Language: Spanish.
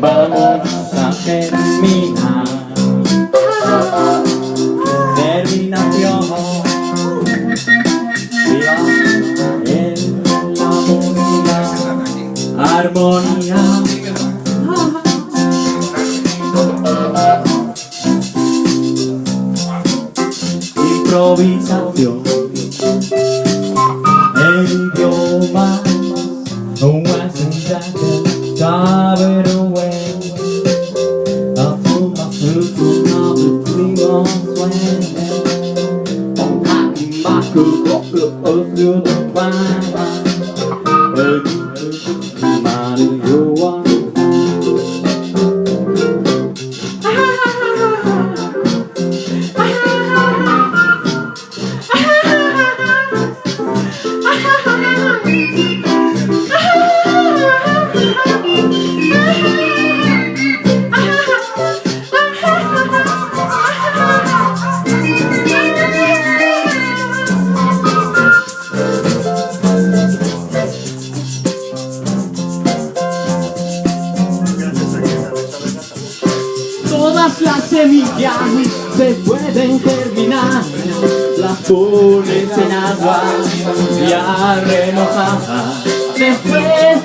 Vamos a terminar Terminación en la armonía Improvisación. El idioma wasn't Dive away cứ có được ở xưa là ba ba mà đừng Todas las semillas se pueden germinar Las pones en agua y a remojar. Después